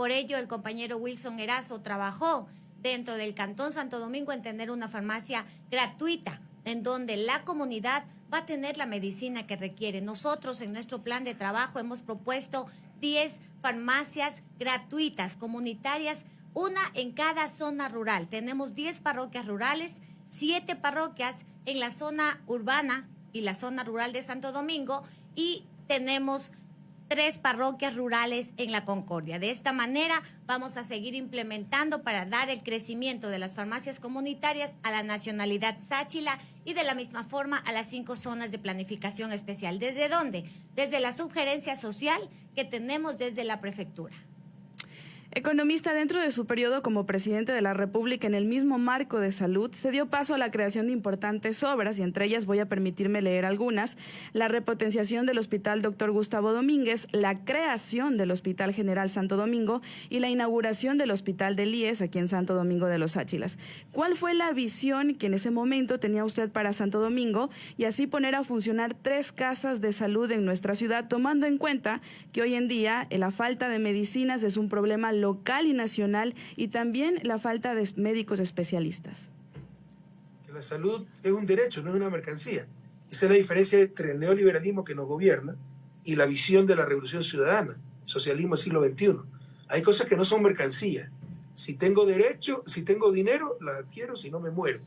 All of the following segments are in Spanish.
Por ello, el compañero Wilson Erazo trabajó dentro del Cantón Santo Domingo en tener una farmacia gratuita, en donde la comunidad va a tener la medicina que requiere. Nosotros en nuestro plan de trabajo hemos propuesto 10 farmacias gratuitas, comunitarias, una en cada zona rural. Tenemos 10 parroquias rurales, 7 parroquias en la zona urbana y la zona rural de Santo Domingo y tenemos tres parroquias rurales en la Concordia. De esta manera vamos a seguir implementando para dar el crecimiento de las farmacias comunitarias a la nacionalidad Sáchila y de la misma forma a las cinco zonas de planificación especial. ¿Desde dónde? Desde la subgerencia social que tenemos desde la prefectura. Economista, dentro de su periodo como presidente de la República en el mismo marco de salud, se dio paso a la creación de importantes obras y entre ellas voy a permitirme leer algunas, la repotenciación del Hospital Dr. Gustavo Domínguez, la creación del Hospital General Santo Domingo y la inauguración del Hospital de Líes aquí en Santo Domingo de los Áchilas. ¿Cuál fue la visión que en ese momento tenía usted para Santo Domingo y así poner a funcionar tres casas de salud en nuestra ciudad, tomando en cuenta que hoy en día la falta de medicinas es un problema local y nacional y también la falta de médicos especialistas. Que la salud es un derecho, no es una mercancía. Esa es la diferencia entre el neoliberalismo que nos gobierna y la visión de la revolución ciudadana, socialismo del siglo XXI. Hay cosas que no son mercancías. Si tengo derecho, si tengo dinero, la adquiero, si no me muero.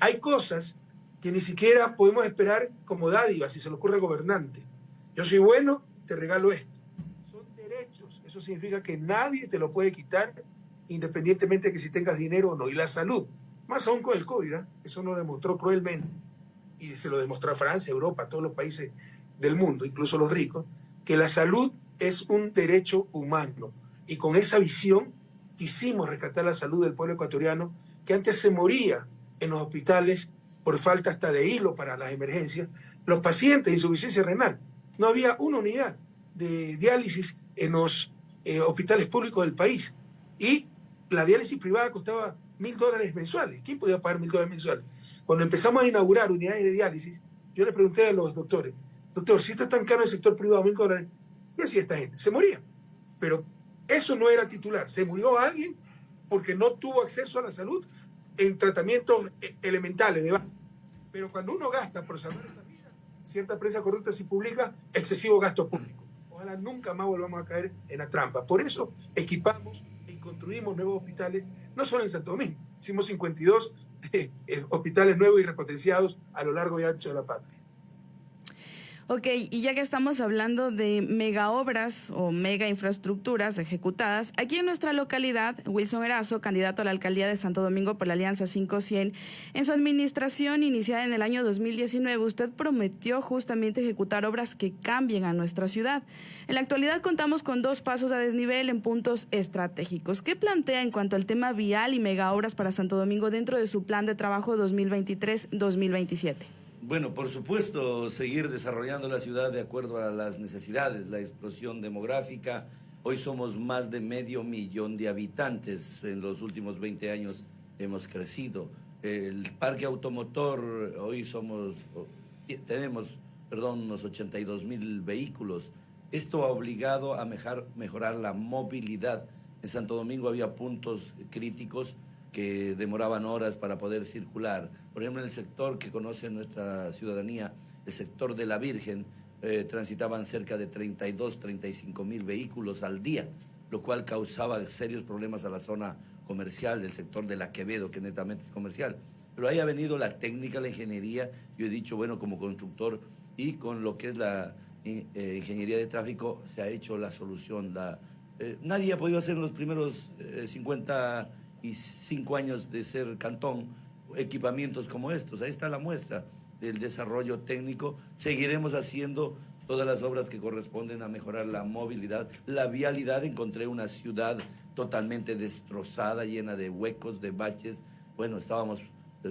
Hay cosas que ni siquiera podemos esperar como dádiva si se le ocurre al gobernante. Yo soy bueno, te regalo esto. Eso significa que nadie te lo puede quitar independientemente de que si tengas dinero o no. Y la salud, más aún con el COVID, ¿eh? eso lo demostró cruelmente. Y se lo demostró a Francia, Europa, todos los países del mundo, incluso los ricos, que la salud es un derecho humano. Y con esa visión quisimos rescatar la salud del pueblo ecuatoriano, que antes se moría en los hospitales por falta hasta de hilo para las emergencias. Los pacientes de insuficiencia renal, no había una unidad de diálisis en los eh, hospitales públicos del país. Y la diálisis privada costaba mil dólares mensuales. ¿Quién podía pagar mil dólares mensuales? Cuando empezamos a inaugurar unidades de diálisis, yo le pregunté a los doctores, doctor, si esto es tan caro el sector privado, mil dólares, ¿qué hacía esta gente? Se moría. Pero eso no era titular. Se murió alguien porque no tuvo acceso a la salud en tratamientos eh, elementales de base. Pero cuando uno gasta por salvar esa vida, cierta prensa corrupta si publica excesivo gasto público nunca más volvamos a caer en la trampa. Por eso equipamos y construimos nuevos hospitales, no solo en Santo Domingo, hicimos 52 eh, hospitales nuevos y repotenciados a lo largo y ancho de la patria. Ok, y ya que estamos hablando de mega obras o mega infraestructuras ejecutadas, aquí en nuestra localidad, Wilson Erazo, candidato a la alcaldía de Santo Domingo por la Alianza 500, en su administración iniciada en el año 2019, usted prometió justamente ejecutar obras que cambien a nuestra ciudad. En la actualidad contamos con dos pasos a desnivel en puntos estratégicos. ¿Qué plantea en cuanto al tema vial y mega obras para Santo Domingo dentro de su plan de trabajo 2023-2027? Bueno, por supuesto, seguir desarrollando la ciudad de acuerdo a las necesidades, la explosión demográfica. Hoy somos más de medio millón de habitantes. En los últimos 20 años hemos crecido. El parque automotor, hoy somos, tenemos, perdón, unos 82 mil vehículos. Esto ha obligado a mejorar la movilidad. En Santo Domingo había puntos críticos que demoraban horas para poder circular. Por ejemplo, en el sector que conoce nuestra ciudadanía, el sector de la Virgen, eh, transitaban cerca de 32, 35 mil vehículos al día, lo cual causaba serios problemas a la zona comercial del sector de la Quevedo, que netamente es comercial. Pero ahí ha venido la técnica, la ingeniería, yo he dicho, bueno, como constructor y con lo que es la eh, ingeniería de tráfico se ha hecho la solución. Eh, nadie ha podido hacer en los primeros 50 y cinco años de ser cantón equipamientos como estos. Ahí está la muestra del desarrollo técnico. Seguiremos haciendo todas las obras que corresponden a mejorar la movilidad, la vialidad. Encontré una ciudad totalmente destrozada, llena de huecos, de baches. Bueno, estábamos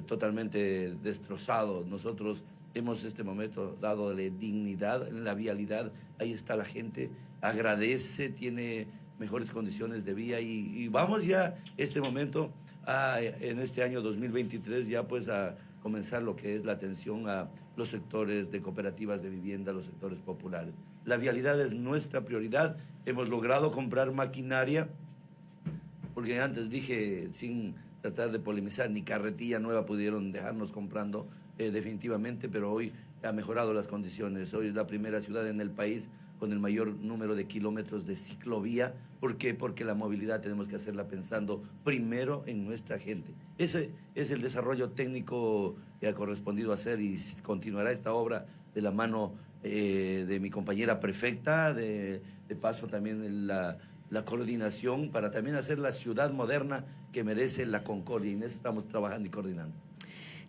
totalmente destrozados. Nosotros hemos este momento dado dignidad en la vialidad. Ahí está la gente, agradece, tiene mejores condiciones de vía y, vamos ya este momento, en este año 2023, ya pues a, comenzar lo que es la atención a los sectores de cooperativas de vivienda, los sectores populares. La vialidad es nuestra prioridad. Hemos logrado comprar maquinaria, porque antes dije, sin tratar de polemizar, ni carretilla nueva pudieron dejarnos comprando eh, definitivamente, pero hoy ha mejorado las condiciones. Hoy es la primera ciudad en el país con el mayor número de kilómetros de ciclovía. ¿Por qué? Porque la movilidad tenemos que hacerla pensando primero en nuestra gente. Ese es el desarrollo técnico que ha correspondido hacer y continuará esta obra de la mano eh, de mi compañera prefecta, de, paso también la, la coordinación para también hacer la ciudad moderna que merece la Concordia. Y en eso estamos trabajando y coordinando.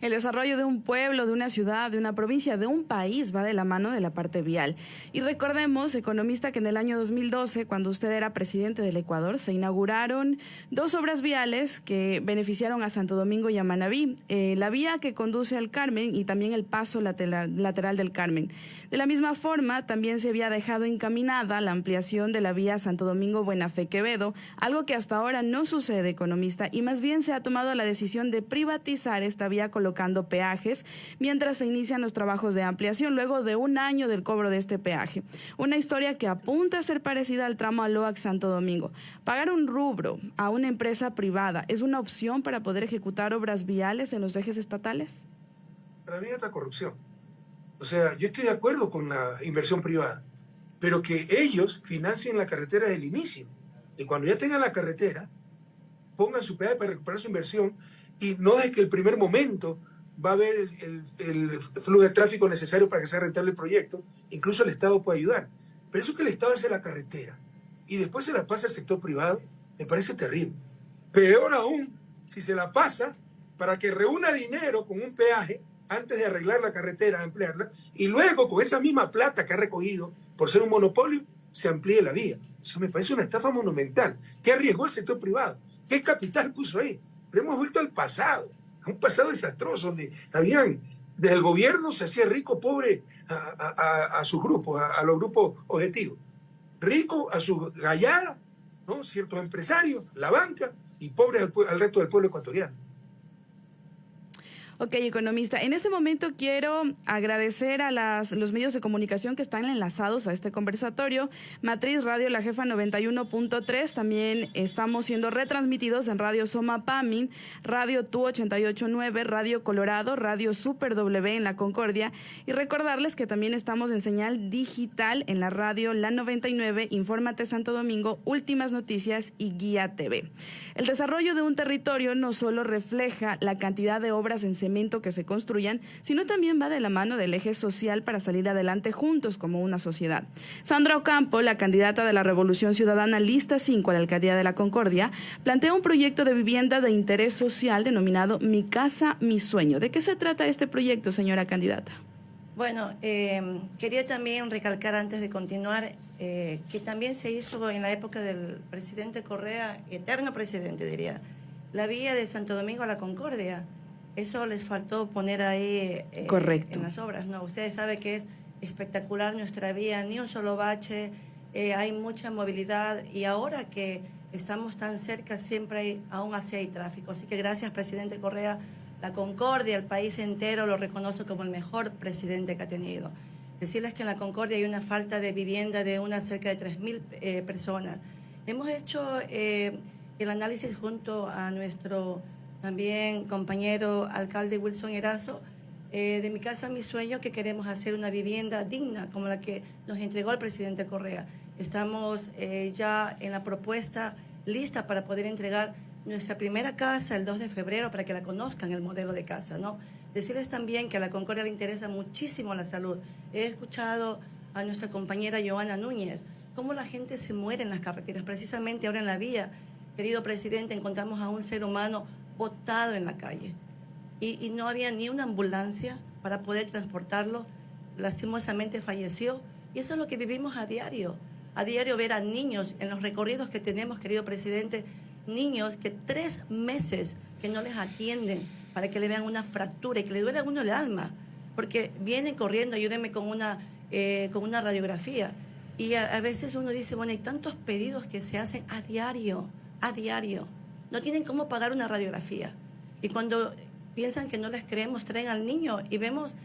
El desarrollo de un pueblo, de una ciudad, de una provincia, de un país va de la mano de la parte vial. Y recordemos, economista, que en el año 2012, cuando usted era presidente del Ecuador, se inauguraron dos obras viales que beneficiaron a Santo Domingo y a Manabí. Eh, la vía que conduce al Carmen y también el paso lateral, del Carmen. De la misma forma, también se había dejado encaminada la ampliación de la vía Santo Domingo Buenafé Quevedo, algo que hasta ahora no sucede, economista, y más bien se ha tomado la decisión de privatizar esta vía colocada colocando peajes mientras se inician los trabajos de ampliación luego de un año del cobro de este peaje. Una historia que apunta a ser parecida al tramo Aloac Santo Domingo. Pagar un rubro a una empresa privada es una opción para poder ejecutar obras viales en los ejes estatales. Para mí es corrupción. O sea, yo estoy de acuerdo con la inversión privada, pero que ellos financien la carretera desde el inicio. Y cuando ya tengan la carretera, pongan su peaje para recuperar su inversión y no es que el primer momento va a haber el, flujo de tráfico necesario para que sea rentable el proyecto, incluso el Estado puede ayudar. Pero eso que el Estado hace la carretera y después se la pasa al sector privado, me parece terrible. Peor aún, si se la pasa para que reúna dinero con un peaje antes de arreglar la carretera, ampliarla, y luego con esa misma plata que ha recogido por ser un monopolio, se amplíe la vía. Eso me parece una estafa monumental. ¿Qué arriesgó el sector privado? ¿Qué capital puso ahí? Pero hemos vuelto al pasado, a un pasado desastroso, donde habían, desde el gobierno se hacía rico, pobre a, sus grupos, a, los grupos objetivos. Rico a su gallada, ¿no? ciertos empresarios, la banca, y pobre al resto del pueblo ecuatoriano. Ok, economista. En este momento quiero agradecer a los medios de comunicación que están enlazados a este conversatorio. Matriz Radio La Jefa 91.3. También estamos siendo retransmitidos en Radio Soma Pamin, Radio Tu 889, Radio Colorado, Radio Super W en La Concordia. Y recordarles que también estamos en señal digital en la radio La 99, Infórmate Santo Domingo, Últimas Noticias y Guía TV. El desarrollo de un territorio no solo refleja la cantidad de obras en que se construyan, sino también va de la mano del eje social para salir adelante juntos como una sociedad. Sandra Ocampo, la candidata de la Revolución Ciudadana Lista 5 a la Alcaldía de la Concordia, plantea un proyecto de vivienda de interés social denominado Mi Casa, Mi Sueño. ¿De qué se trata este proyecto, señora candidata? Bueno, eh, quería también recalcar antes de continuar eh, que también se hizo en la época del presidente Correa, eterno presidente diría, la vía de Santo Domingo a la Concordia. Eso les faltó poner ahí eh, Correcto. en las obras, ¿no? Ustedes saben que es espectacular nuestra vía, ni un solo bache, eh, hay mucha movilidad y ahora que estamos tan cerca siempre hay, aún así hay tráfico. Así que gracias, presidente Correa. La Concordia, el país entero lo reconoce como el mejor presidente que ha tenido. Decirles que en la Concordia hay una falta de vivienda de unas cerca de 3.000 eh, personas. Hemos hecho el análisis junto a nuestro también compañero alcalde Wilson Erazo, eh, de mi casa mi sueño que queremos hacer una vivienda digna como la que nos entregó el presidente Correa. Estamos eh, ya en la propuesta lista para poder entregar nuestra primera casa el 2 de febrero para que la conozcan el modelo de casa, ¿no? Decirles también que a la Concordia le interesa muchísimo la salud. He escuchado a nuestra compañera Joana Núñez cómo la gente se muere en las carreteras, precisamente ahora en la vía. Querido presidente, encontramos a un ser humano botado en la calle y, no había ni una ambulancia para poder transportarlo. Lastimosamente falleció y eso es lo que vivimos a diario. A diario ver a niños en los recorridos que tenemos, querido presidente, niños que tres meses que no les atienden para que le vean una fractura y que le duele a uno el alma, porque vienen corriendo, ayúdenme con una, eh, con una radiografía. Y a, a, veces uno dice, bueno, hay tantos pedidos que se hacen a diario, a diario no tienen cómo pagar una radiografía. Y cuando piensan que no les creemos, traen al niño y vemos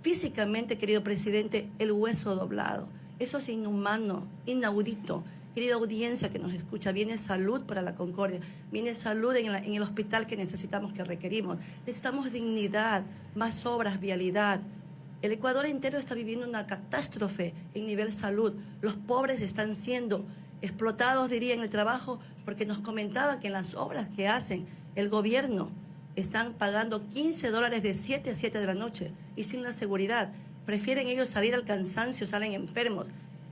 físicamente, querido presidente, el hueso doblado. Eso es inhumano, inaudito. Querida audiencia que nos escucha, viene salud para la Concordia, viene salud en, el hospital que necesitamos, que requerimos. Necesitamos dignidad, más obras, vialidad. El Ecuador entero está viviendo una catástrofe en nivel salud. Los pobres están siendo explotados, diría, en el trabajo, porque nos comentaba que en las obras que hacen el gobierno están pagando 15 dólares de 7 a 7 de la noche y sin la seguridad. Prefieren ellos salir al cansancio, salen enfermos.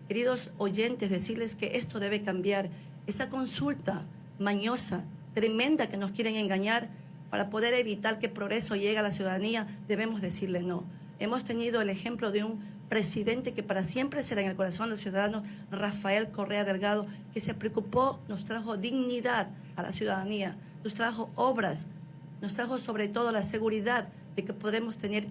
Queridos oyentes, decirles que esto debe cambiar. Esa consulta mañosa, tremenda que nos quieren engañar para poder evitar que progreso llegue a la ciudadanía, debemos decirle no. Hemos tenido el ejemplo de un presidente que para siempre será en el corazón de los ciudadanos, Rafael Correa Delgado, que se preocupó, nos trajo dignidad a la ciudadanía, nos trajo obras, nos trajo sobre todo la seguridad de que podemos tener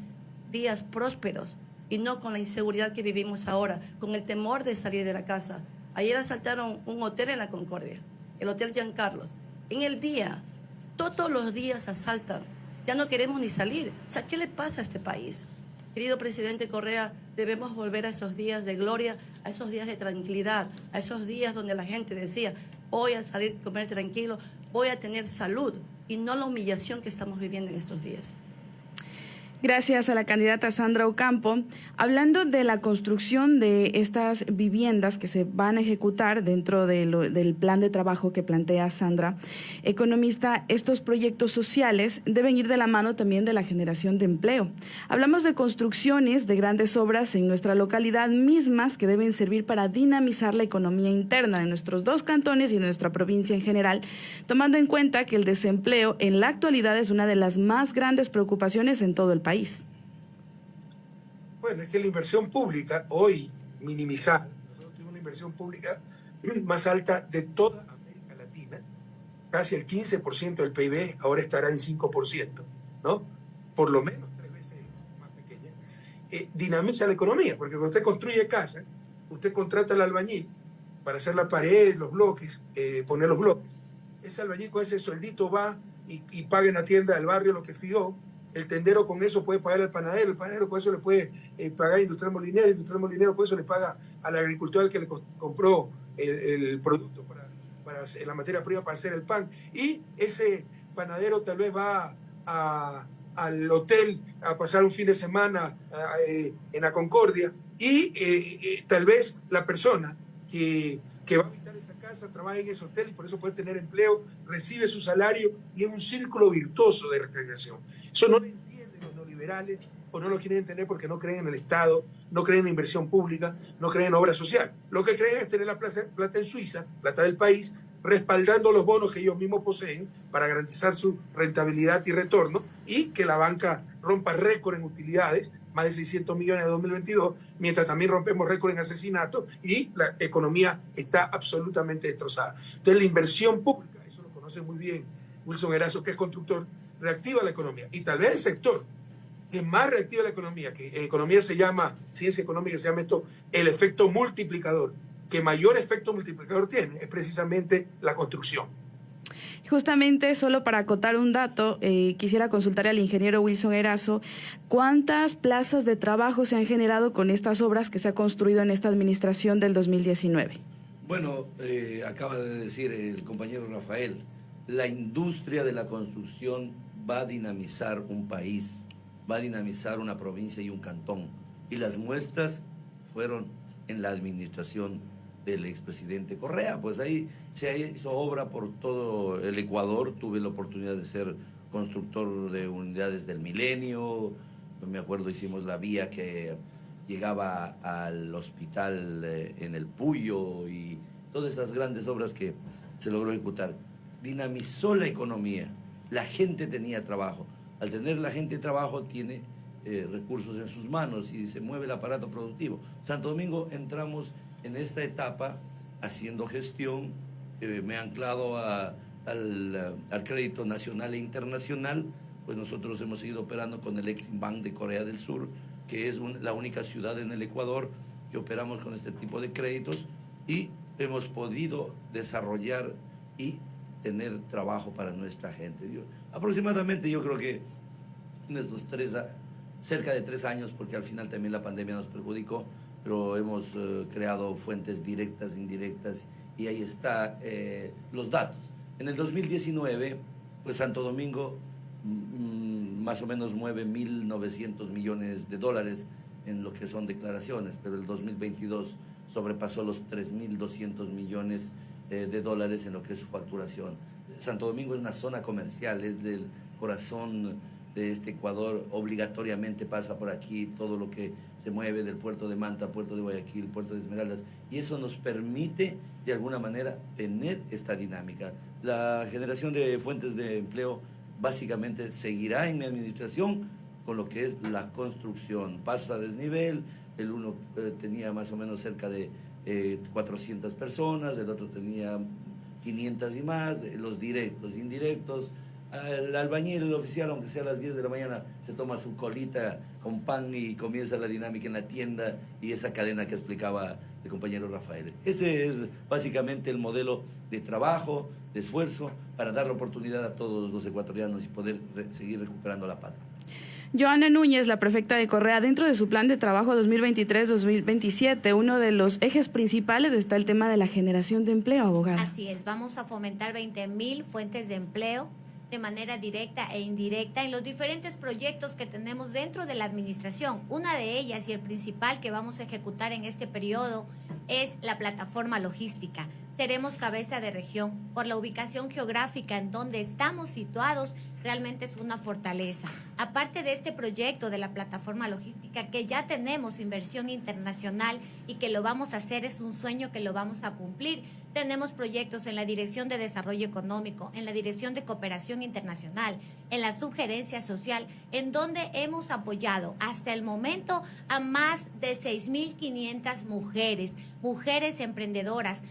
días prósperos y no con la inseguridad que vivimos ahora, con el temor de salir de la casa. Ayer asaltaron un hotel en la Concordia, el Hotel Giancarlos. En el día, todos los días asaltan. Ya no queremos ni salir. ¿qué le pasa a este país? Querido presidente Correa, debemos volver a esos días de gloria, a esos días de tranquilidad, a esos días donde la gente decía, voy a salir a comer tranquilo, voy a tener salud y no la humillación que estamos viviendo en estos días. Gracias a la candidata Sandra Ocampo. Hablando de la construcción de estas viviendas que se van a ejecutar dentro de lo, del plan de trabajo que plantea Sandra, economista, estos proyectos sociales deben ir de la mano también de la generación de empleo. Hablamos de construcciones de grandes obras en nuestra localidad mismas que deben servir para dinamizar la economía interna de nuestros dos cantones y de nuestra provincia en general, tomando en cuenta que el desempleo en la actualidad es una de las más grandes preocupaciones en todo el país. Bueno, es que la inversión pública, hoy minimizada, nosotros tenemos una inversión pública más alta de toda América Latina, casi el 15% del PIB, ahora estará en 5%, ¿no? Por lo menos tres veces más pequeña. Eh, dinamiza la economía, porque cuando usted construye casa, usted contrata al albañil para hacer la pared, los bloques, eh, poner los bloques. Ese albañil con ese sueldito va y, paga en la tienda del barrio lo que fió, el tendero con eso puede pagar al panadero, el panadero con eso le puede eh, pagar al industrial molinero, industrial molinero con eso le paga al agricultor que le compró el, producto para, para, la materia prima para hacer el pan. Y ese panadero tal vez va al hotel a pasar un fin de semana eh, en la Concordia y eh, tal vez la persona que, que va a habitar esa casa trabaja en ese hotel y por eso puede tener empleo, recibe su salario y es un círculo virtuoso de recreación. Eso no lo entienden los neoliberales o no lo quieren entender porque no creen en el Estado, no creen en inversión pública, no creen en obra social. Lo que creen es tener la plata en Suiza, plata del país, respaldando los bonos que ellos mismos poseen para garantizar su rentabilidad y retorno y que la banca rompa récord en utilidades, más de 600 millones de 2022, mientras también rompemos récord en asesinatos y la economía está absolutamente destrozada. Entonces la inversión pública, eso lo conoce muy bien Wilson Erazo, que es constructor, reactiva la economía. Y tal vez el sector que más reactiva la economía, que en economía se llama, ciencia económica se llama esto, el efecto multiplicador, que mayor efecto multiplicador tiene, es precisamente la construcción. Justamente, solo para acotar un dato, eh, quisiera consultar al ingeniero Wilson Erazo, ¿cuántas plazas de trabajo se han generado con estas obras que se ha construido en esta administración del 2019? Bueno, eh, acaba de decir el compañero Rafael, la industria de la construcción va a dinamizar un país, va a dinamizar una provincia y un cantón. Y las muestras fueron en la administración del expresidente Correa. Pues ahí se hizo obra por todo el Ecuador. Tuve la oportunidad de ser constructor de unidades del milenio. Me acuerdo, hicimos la vía que llegaba al hospital eh, en el Puyo y todas esas grandes obras que se logró ejecutar dinamizó la economía. La gente tenía trabajo. Al tener la gente trabajo, tiene eh, recursos en sus manos y se mueve el aparato productivo. Santo Domingo entramos en esta etapa haciendo gestión, eh, me he anclado al, al, crédito nacional e internacional, pues nosotros hemos seguido operando con el Exim Bank de Corea del Sur, que es la única ciudad en el Ecuador que operamos con este tipo de créditos y hemos podido desarrollar y tener trabajo para nuestra gente. Yo, aproximadamente yo creo que en estos tres, cerca de tres años, porque al final también la pandemia nos perjudicó, pero hemos eh, creado fuentes directas, indirectas, y ahí están eh, los datos. En el 2019, pues Santo Domingo mm, mm, más o menos mueve 1.900 millones de dólares en lo que son declaraciones, pero el 2022 sobrepasó los 3.200 millones eh, de dólares en lo que es su facturación. Santo Domingo es una zona comercial, es del corazón de este Ecuador, obligatoriamente pasa por aquí todo lo que se mueve del puerto de Manta, puerto de Guayaquil, puerto de Esmeraldas, y eso nos permite de alguna manera tener esta dinámica. La generación de fuentes de empleo básicamente seguirá en mi administración con lo que es la construcción. Pasa a desnivel, el uno eh, tenía más o menos cerca de 400 eh, personas, el otro tenía 500 y más, los directos, indirectos, el albañil, el oficial, aunque sea a las 10 de la mañana, se toma su colita con pan y comienza la dinámica en la tienda y esa cadena que explicaba el compañero Rafael. Ese es básicamente el modelo de trabajo, de esfuerzo, para dar la oportunidad a todos los ecuatorianos y poder seguir recuperando la pata. Joana Núñez, la prefecta de Correa, dentro de su plan de trabajo 2023-2027, uno de los ejes principales está el tema de la generación de empleo, abogada. Así es, vamos a fomentar 20 mil fuentes de empleo de manera directa e indirecta en los diferentes proyectos que tenemos dentro de la administración. Una de ellas y el principal que vamos a ejecutar en este periodo es la plataforma logística. Seremos cabeza de región por la ubicación geográfica en donde estamos situados realmente es una fortaleza. Aparte de este proyecto de la plataforma logística que ya tenemos inversión internacional y que lo vamos a hacer, es un sueño que lo vamos a cumplir. Tenemos proyectos en la Dirección de Desarrollo Económico, en la Dirección de Cooperación Internacional, en la Subgerencia Social, en donde hemos apoyado hasta el momento a más de 6.500 mujeres, mujeres emprendedoras,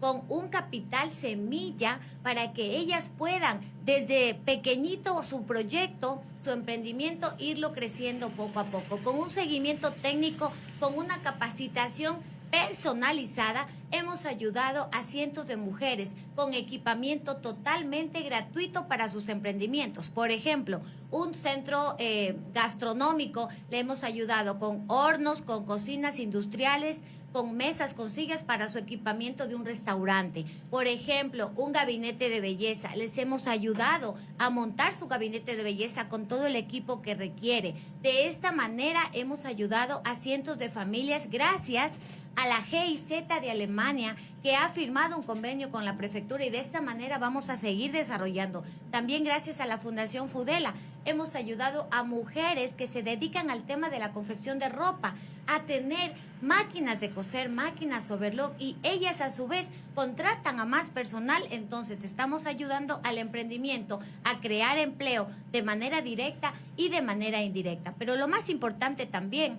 con un capital semilla para que ellas puedan desde pequeñito su proyecto, su emprendimiento, irlo creciendo poco a poco, con un seguimiento técnico, con una capacitación personalizada, hemos ayudado a cientos de mujeres con equipamiento totalmente gratuito para sus emprendimientos. Por ejemplo, un centro eh, gastronómico le hemos ayudado con hornos, con cocinas industriales, con mesas, con sillas para su equipamiento de un restaurante. Por ejemplo, un gabinete de belleza. Les hemos ayudado a montar su gabinete de belleza con todo el equipo que requiere. De esta manera hemos ayudado a cientos de familias gracias la GIZ de Alemania, que ha firmado un convenio con la prefectura y de esta manera vamos a seguir desarrollando. También gracias a la Fundación Fudela hemos ayudado a mujeres que se dedican al tema de la confección de ropa a tener máquinas de coser, máquinas overlock y ellas a su vez contratan a más personal, entonces estamos ayudando al emprendimiento a crear empleo de manera directa y de manera indirecta. Pero lo más importante también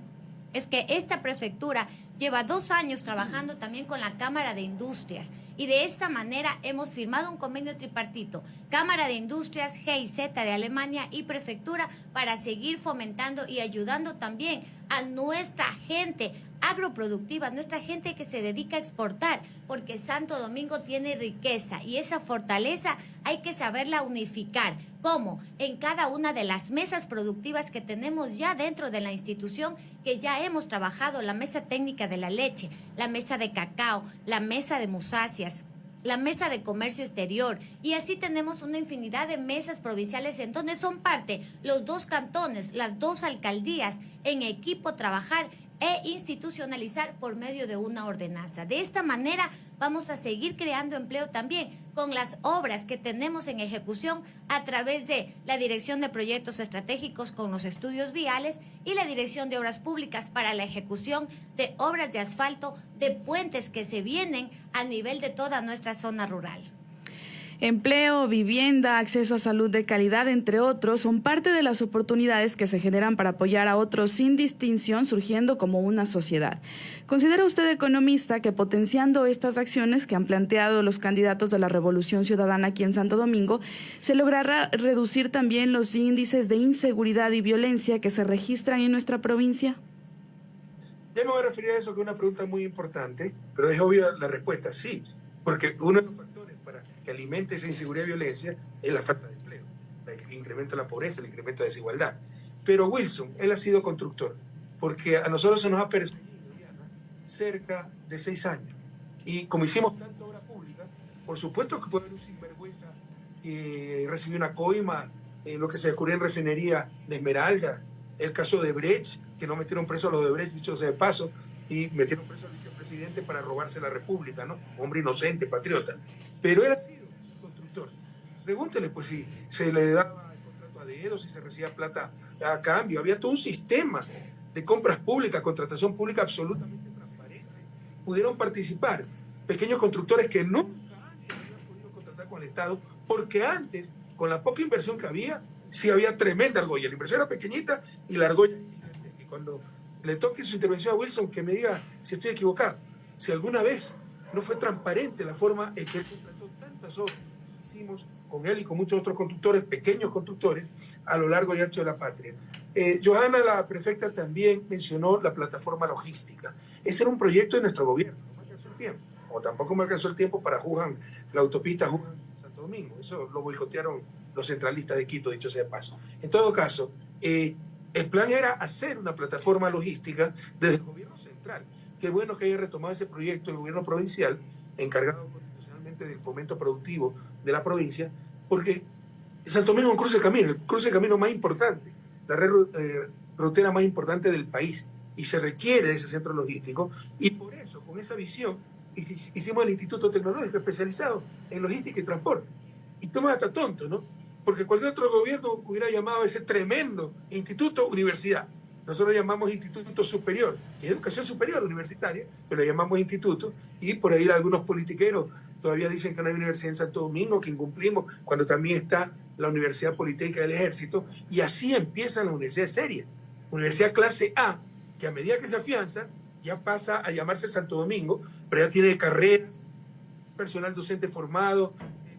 es que esta prefectura lleva dos años trabajando también con la Cámara de Industrias y de esta manera hemos firmado un convenio tripartito, Cámara de Industrias, GIZ de Alemania y Prefectura para seguir fomentando y ayudando también a nuestra gente agroproductiva, nuestra gente que se dedica a exportar, porque Santo Domingo tiene riqueza y esa fortaleza hay que saberla unificar. ¿Cómo? En cada una de las mesas productivas que tenemos ya dentro de la institución, que ya hemos trabajado, la mesa técnica de la leche, la mesa de cacao, la mesa de musáceas, la mesa de comercio exterior y así tenemos una infinidad de mesas provinciales en donde son parte los dos cantones, las dos alcaldías en equipo trabajar e institucionalizar por medio de una ordenanza. De esta manera vamos a seguir creando empleo también con las obras que tenemos en ejecución a través de la Dirección de Proyectos Estratégicos con los estudios viales y la Dirección de Obras Públicas para la ejecución de obras de asfalto de puentes que se vienen a nivel de toda nuestra zona rural. Empleo, vivienda, acceso a salud de calidad, entre otros, son parte de las oportunidades que se generan para apoyar a otros sin distinción, surgiendo como una sociedad. ¿Considera usted, economista, que potenciando estas acciones que han planteado los candidatos de la Revolución Ciudadana aquí en Santo Domingo, se logrará reducir también los índices de inseguridad y violencia que se registran en nuestra provincia? Ya me voy a referir a eso, que es una pregunta muy importante, pero es obvia la respuesta, sí, porque uno que alimenta esa inseguridad y violencia es la falta de empleo. el incremento de la pobreza, el incremento de desigualdad. Pero Wilson, él ha sido constructor, porque a nosotros se nos ha perseguido cerca de seis años. Y como hicimos tanta obra pública, por supuesto que puede haber un sinvergüenza que recibió una coima, en lo que se descubrió en refinería de Esmeralda, el caso de Brecht, que no metieron preso a los de Brecht, dicho sea de paso, y metieron preso al vicepresidente para robarse la República, ¿no? Hombre inocente, patriota. Pero él. Pregúntele, pues, si se le daba el contrato a dedo, si se recibía plata a cambio. Había todo un sistema de compras públicas, contratación pública absolutamente transparente. Pudieron participar pequeños constructores que nunca antes habían podido contratar con el Estado, porque antes, con la poca inversión que había, sí había tremenda argolla. La inversión era pequeñita y la argolla Y cuando le toque su intervención a Wilson, que me diga si estoy equivocado, si alguna vez no fue transparente la forma en que él contrató tantas obras hicimos con él y con muchos otros constructores, pequeños constructores, a lo largo y ancho de la patria. Eh, Johanna, la prefecta, también mencionó la plataforma logística. Ese era un proyecto de nuestro gobierno, no me alcanzó el tiempo, o tampoco me alcanzó el tiempo para Juan, la autopista Juan-Santo Domingo. Eso lo boicotearon los centralistas de Quito, dicho sea paso. En todo caso, eh, el plan era hacer una plataforma logística desde el gobierno central. Qué bueno que haya retomado ese proyecto el gobierno provincial, encargado constitucionalmente del fomento productivo de la provincia, porque Santo Domingo es un cruce de camino, el cruce de camino más importante, la red eh, rutera más importante del país, y se requiere de ese centro logístico, y por eso, con esa visión, hicimos el Instituto Tecnológico especializado en logística y transporte. Y toma hasta tonto, ¿no? porque cualquier otro gobierno hubiera llamado a ese tremendo instituto universidad. Nosotros lo llamamos instituto superior, es educación superior universitaria, pero lo llamamos instituto, y por ahí algunos politiqueros todavía dicen que no hay universidad en Santo Domingo, que incumplimos, cuando también está la Universidad Politécnica del Ejército, y así empiezan las universidades serias. Universidad clase A, que a medida que se afianza, ya pasa a llamarse Santo Domingo, pero ya tiene carreras, personal docente formado,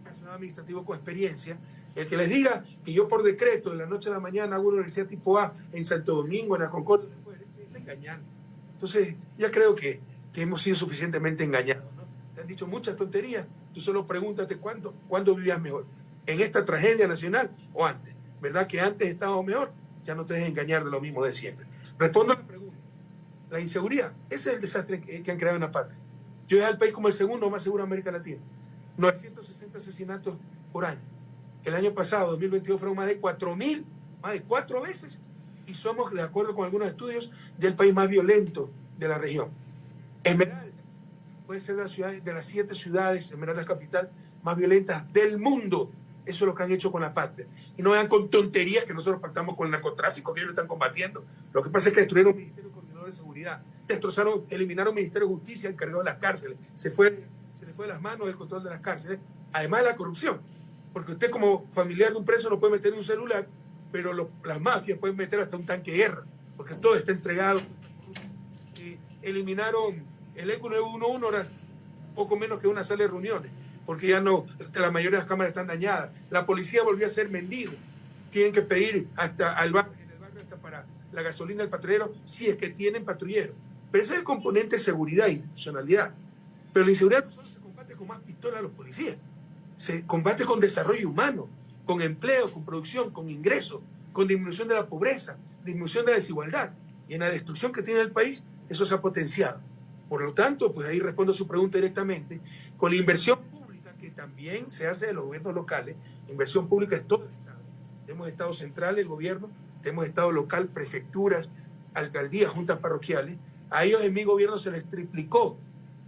personal administrativo con experiencia, el que les diga que yo por decreto de la noche a la mañana hago una universidad tipo A en Santo Domingo, en la Concordia, está engañando. Entonces, ya creo que, que hemos sido suficientemente engañados. Han dicho muchas tonterías, tú solo pregúntate cuándo, cuándo vivías mejor, en esta tragedia nacional o antes. ¿Verdad que antes estábamos mejor? Ya no te dejes engañar de lo mismo de siempre. Respondo a la pregunta. La inseguridad, ese es el desastre que, han creado en la patria. Yo es al país como el segundo más seguro de América Latina. 960 asesinatos por año el año pasado, 2022, fueron más de 4.000, más de cuatro veces, y somos, de acuerdo con algunos estudios, del país más violento de la región. Esmeraldas puede ser de, la ciudad, de las siete ciudades, Esmeraldas capital, más violentas del mundo. Eso es lo que han hecho con la patria. Y no vean con tonterías que nosotros pactamos con el narcotráfico, que ellos lo están combatiendo. Lo que pasa es que destruyeron un Ministerio Coordinador de Seguridad, destrozaron, eliminaron el Ministerio de Justicia encargado de las cárceles. Se, fue, se le fue de las manos el control de las cárceles, además de la corrupción porque usted como familiar de un preso no puede meter un celular, pero las mafias pueden meter hasta un tanque de guerra, porque todo está entregado. eliminaron el ECO 911, ahora poco menos que una sala de reuniones, porque ya no, la mayoría de las cámaras están dañadas. La policía volvió a ser mendigo. Tienen que pedir hasta al barrio, en el barrio hasta para la gasolina del patrullero, si es que tienen patrullero. Pero ese es el componente de seguridad e institucionalidad. Pero la inseguridad no solo se combate con más pistolas a los policías se combate con desarrollo humano, con empleo, con producción, con ingresos, con disminución de la pobreza, disminución de la desigualdad. Y en la destrucción que tiene el país, eso se ha potenciado. Por lo tanto, pues ahí respondo a su pregunta directamente, con la inversión pública que también se hace de los gobiernos locales, inversión pública es todo el Estado. Tenemos Estado central, el gobierno, tenemos Estado local, prefecturas, alcaldías, juntas parroquiales. A ellos en mi gobierno se les triplicó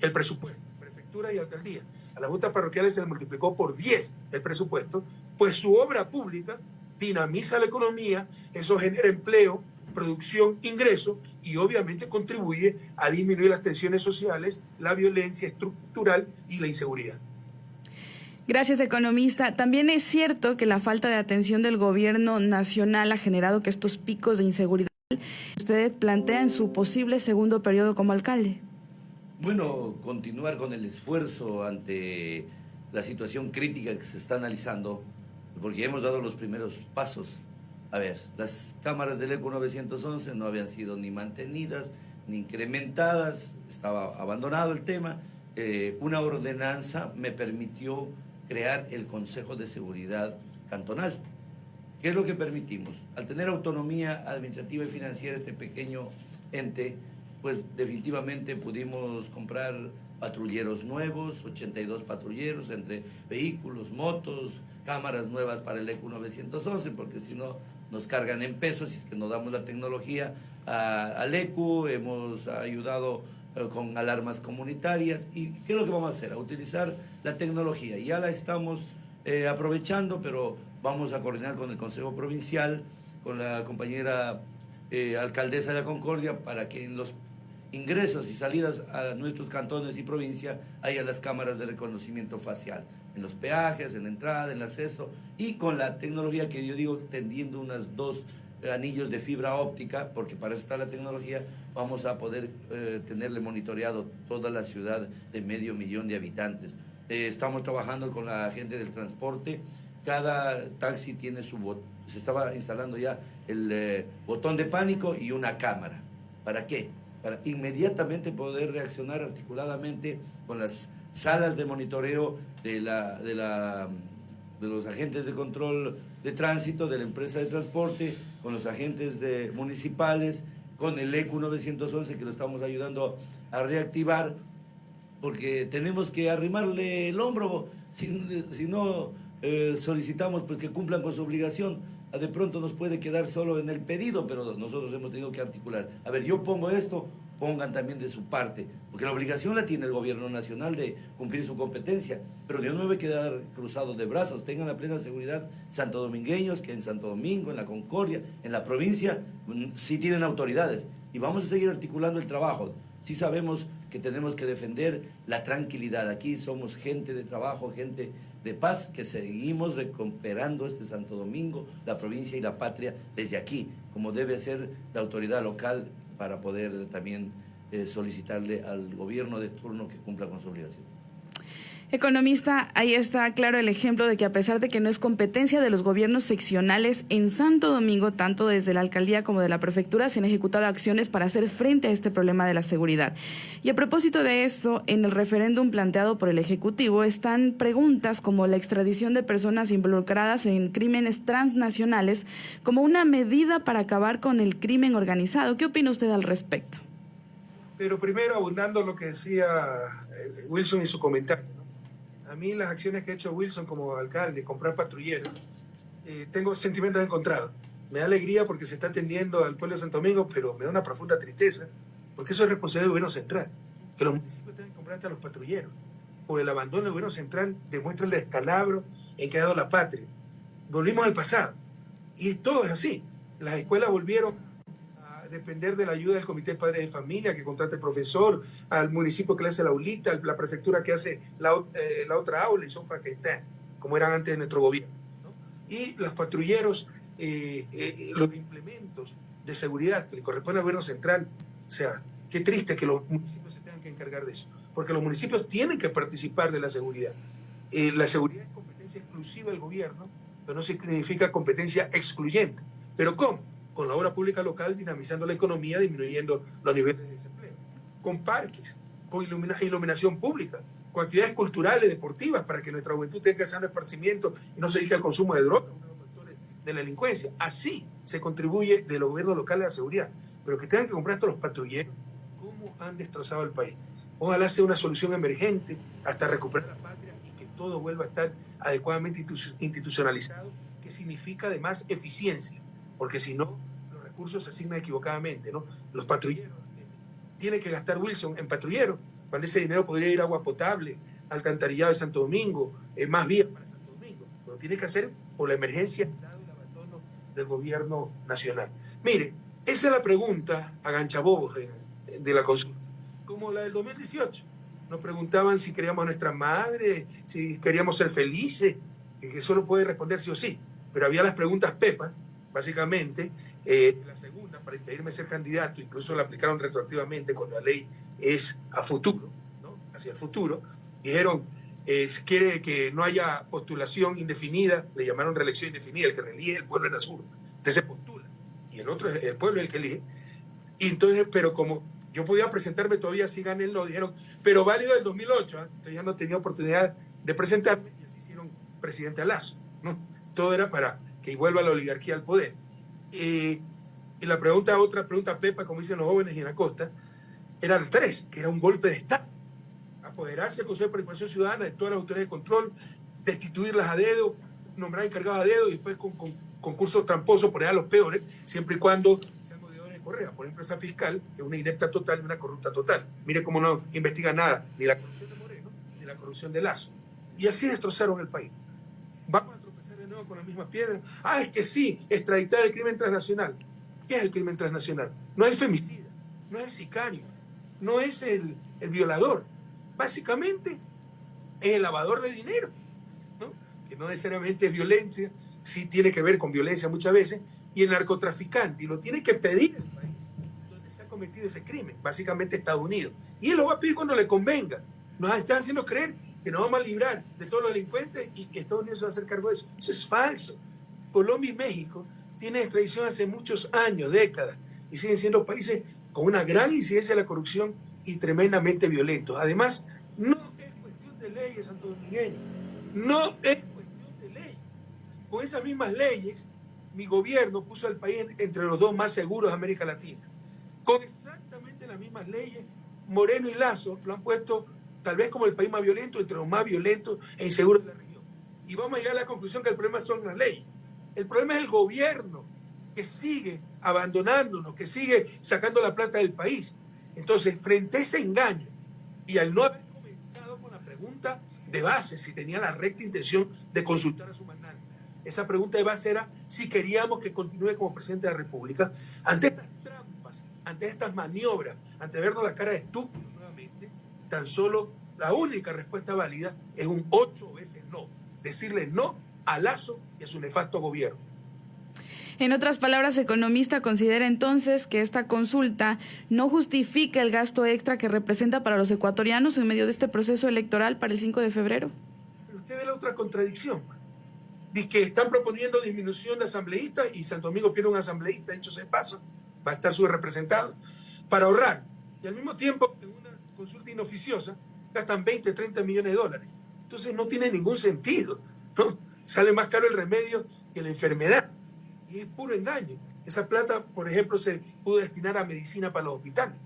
el presupuesto, prefecturas y alcaldías a las juntas parroquiales se le multiplicó por 10 el presupuesto, pues su obra pública dinamiza la economía, eso genera empleo, producción, ingreso y obviamente contribuye a disminuir las tensiones sociales, la violencia estructural y la inseguridad. Gracias, economista. También es cierto que la falta de atención del gobierno nacional ha generado que estos picos de inseguridad usted plantea en su posible segundo periodo como alcalde. Bueno, continuar con el esfuerzo ante la situación crítica que se está analizando, porque hemos dado los primeros pasos. A ver, las cámaras del ECO 911 no habían sido ni mantenidas ni incrementadas, estaba abandonado el tema. Eh, una ordenanza me permitió crear el Consejo de Seguridad Cantonal. ¿Qué es lo que permitimos? Al tener autonomía administrativa y financiera este pequeño ente, pues definitivamente pudimos comprar patrulleros nuevos, 82 patrulleros entre vehículos, motos, cámaras nuevas para el ECU 911, porque si no nos cargan en pesos y es que no damos la tecnología al ECU, hemos ayudado eh, con alarmas comunitarias y ¿qué es lo que vamos a hacer? A utilizar la tecnología. Ya la estamos eh, aprovechando, pero vamos a coordinar con el Consejo Provincial, con la compañera eh, alcaldesa de la Concordia, para que en los ingresos y salidas a nuestros cantones y provincia haya las cámaras de reconocimiento facial, en los peajes, en la entrada, en el acceso, y con la tecnología que yo digo, tendiendo unas dos anillos de fibra óptica, porque para eso está la tecnología, vamos a poder eh, tenerle monitoreado toda la ciudad de medio millón de habitantes. Eh, estamos trabajando con la gente del transporte, cada taxi tiene su botón, se estaba instalando ya el eh, botón de pánico y una cámara. ¿Para qué? Para inmediatamente poder reaccionar articuladamente con las salas de monitoreo de, la, de, la, de los agentes de control de tránsito, de la empresa de transporte, con los agentes municipales, con el ECU 911 que lo estamos ayudando a reactivar, porque tenemos que arrimarle el hombro, si, si no eh, solicitamos pues, que cumplan con su obligación, de pronto nos puede quedar solo en el pedido, pero nosotros hemos tenido que articular. A ver, yo pongo esto, pongan también de su parte, porque la obligación la tiene el gobierno nacional de cumplir su competencia, pero yo no me voy a quedar cruzado de brazos, tengan la plena seguridad santo domingueños que en Santo Domingo, en la Concordia, en la provincia, mm, sí tienen autoridades y vamos a seguir articulando el trabajo. Sí sabemos que tenemos que defender la tranquilidad, aquí somos gente de trabajo, gente de paz, que seguimos recuperando este Santo Domingo, la provincia y la patria desde aquí, como debe ser la autoridad local para poder también eh, solicitarle al gobierno de turno que cumpla con su obligación. Economista, ahí está claro el ejemplo de que a pesar de que no es competencia de los gobiernos seccionales, en Santo Domingo, tanto desde la alcaldía como de la prefectura, se han ejecutado acciones para hacer frente a este problema de la seguridad. Y a propósito de eso, en el referéndum planteado por el Ejecutivo están preguntas como la extradición de personas involucradas en crímenes transnacionales como una medida para acabar con el crimen organizado. ¿Qué opina usted al respecto? Pero primero, abundando lo que decía eh, Wilson y su comentario a mí las acciones que ha hecho Wilson como alcalde, comprar patrulleros, eh, tengo sentimientos encontrados. Me da alegría porque se está atendiendo al pueblo de Santo Domingo, pero me da una profunda tristeza, porque eso es responsabilidad del gobierno central, que los municipios tengan que comprar hasta los patrulleros. Por el abandono del gobierno central demuestra el descalabro en que ha dado la patria. Volvimos al pasado. Y todo es así. Las escuelas volvieron depender de la ayuda del Comité de Padres de Familia que contrata el profesor, al municipio que le hace la aulita, la prefectura que hace la, eh, otra aula y son están, como eran antes de nuestro gobierno. Y los patrulleros, eh, eh, los implementos de seguridad que le corresponde al gobierno central, o sea, qué triste que los municipios se tengan que encargar de eso, porque los municipios tienen que participar de la seguridad. la seguridad es competencia exclusiva del gobierno, pero no significa competencia excluyente. ¿Pero cómo? Con la obra pública local dinamizando la economía, disminuyendo los niveles de desempleo, con parques, con iluminación pública, con actividades culturales, deportivas, para que nuestra juventud tenga sano esparcimiento y no se dedique al consumo de drogas, uno de los factores de la delincuencia. Así se contribuye de los gobiernos locales a la seguridad. Pero que tengan que comprar estos los patrulleros, ¿cómo han destrozado el país? Ojalá sea una solución emergente hasta recuperar la patria y que todo vuelva a estar adecuadamente institucionalizado, que significa además eficiencia porque si no, los recursos se asignan equivocadamente, ¿no? Los patrulleros, eh, tiene que gastar Wilson en patrulleros, cuando ese dinero podría ir a agua potable, alcantarillado de Santo Domingo, eh, más vías para Santo Domingo. Lo tiene que hacer por la emergencia dado el abandono del gobierno nacional. Mire, esa es la pregunta a ganchabobos de, de la consulta, como la del 2018. Nos preguntaban si queríamos a nuestra madre, si queríamos ser felices, que solo puede responder sí o sí. Pero había las preguntas Pepa, básicamente. Eh, la segunda, para impedirme ser candidato, incluso la aplicaron retroactivamente cuando la ley es a futuro, ¿no? hacia el futuro. Dijeron, eh, si quiere que no haya postulación indefinida, le llamaron reelección indefinida, el que reelige el pueblo en la sur. Entonces se postula. Y el otro, el pueblo es el que elige. Y entonces, pero como yo podía presentarme todavía si gané no, dijeron, pero válido del 2008, ¿eh? entonces ya no tenía oportunidad de presentarme y así hicieron presidente a Lazo. ¿no? Todo era para que vuelva la oligarquía al poder. Eh, y la pregunta, otra pregunta, Pepa, como dicen los jóvenes y en la costa, eran tres, que era un golpe de Estado. Apoderarse del Consejo de Participación Ciudadana de todas las autoridades de control, destituirlas a dedo, nombrar encargados a dedo y después con, con concursos tramposos poner a los peores, siempre y cuando sean de Correa. Por ejemplo, esa fiscal es una inepta total y una corrupta total. Mire cómo no investiga nada, ni la corrupción de Moreno, ni la corrupción de Lazo. Y así destrozaron el país. Vamos a con la misma piedra. Ah, es que sí, extraditar el crimen transnacional. ¿Qué es el crimen transnacional? No es el femicida, no es el sicario, no es el, el violador. Básicamente es el lavador de dinero, ¿no? que no necesariamente es violencia, sí tiene que ver con violencia muchas veces, y el narcotraficante, y lo tiene que pedir el país donde se ha cometido ese crimen, básicamente Estados Unidos. Y él lo va a pedir cuando le convenga. Nos están haciendo creer que nos vamos a librar de todos los delincuentes y que Estados Unidos se va a hacer cargo de eso. Eso es falso. Colombia y México tienen extradición hace muchos años, décadas, y siguen siendo países con una gran incidencia de la corrupción y tremendamente violentos. Además, no es cuestión de leyes, Santo Domingueño. No es cuestión de leyes. Con esas mismas leyes, mi gobierno puso al país entre los dos más seguros de América Latina. Con exactamente las mismas leyes, Moreno y Lazo lo han puesto tal vez como el país más violento, entre los más violentos e inseguros de la región. Y vamos a llegar a la conclusión que el problema son las leyes. El problema es el gobierno que sigue abandonándonos, que sigue sacando la plata del país. Entonces, frente a ese engaño y al no haber comenzado con la pregunta de base, si tenía la recta intención de consultar a su mandante, esa pregunta de base era si queríamos que continúe como presidente de la República, ante estas trampas, ante estas maniobras, ante vernos la cara de estúpidos tan solo la única respuesta válida es un ocho veces no. Decirle no a Lazo y a su nefasto gobierno. En otras palabras, economista considera entonces que esta consulta no justifica el gasto extra que representa para los ecuatorianos en medio de este proceso electoral para el 5 de febrero. Pero usted ve la otra contradicción. Dice que están proponiendo disminución de asambleístas y Santo Domingo pierde un asambleísta, hecho se paso, va a estar subrepresentado, para ahorrar. Y al mismo tiempo, en consulta inoficiosa, gastan 20, 30 millones de dólares. Entonces no tiene ningún sentido. ¿no? Sale más caro el remedio que la enfermedad. Y es puro engaño. Esa plata, por ejemplo, se pudo destinar a medicina para los hospitales.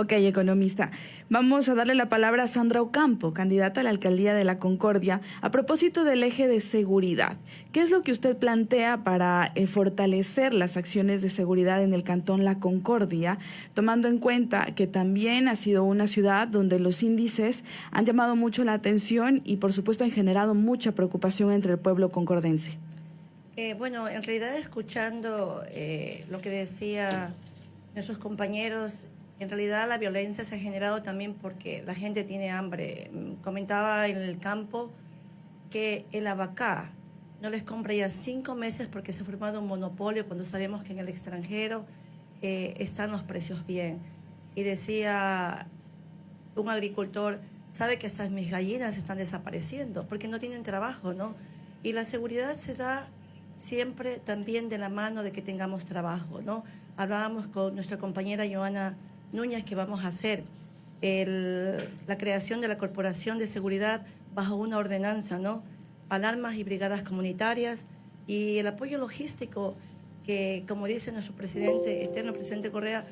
Ok, economista. Vamos a darle la palabra a Sandra Ocampo, candidata a la alcaldía de la Concordia, a propósito del eje de seguridad. ¿Qué es lo que usted plantea para eh, fortalecer las acciones de seguridad en el cantón La Concordia, tomando en cuenta que también ha sido una ciudad donde los índices han llamado mucho la atención y, por supuesto, han generado mucha preocupación entre el pueblo concordense? Eh, bueno, en realidad escuchando eh, lo que decía nuestros compañeros en realidad la violencia se ha generado también porque la gente tiene hambre. Mm, comentaba en el campo que el abacá no les compra ya cinco meses porque se ha formado un monopolio cuando sabemos que en el extranjero eh, están los precios bien. Y decía un agricultor, sabe que estas mis gallinas están desapareciendo porque no tienen trabajo, ¿no? Y la seguridad se da siempre también de la mano de que tengamos trabajo, ¿no? Hablábamos con nuestra compañera Joana Núñez que vamos a hacer la creación de la Corporación de Seguridad bajo una ordenanza, ¿no? Alarmas y brigadas comunitarias y el apoyo logístico que, como dice nuestro presidente, eterno presidente Correa,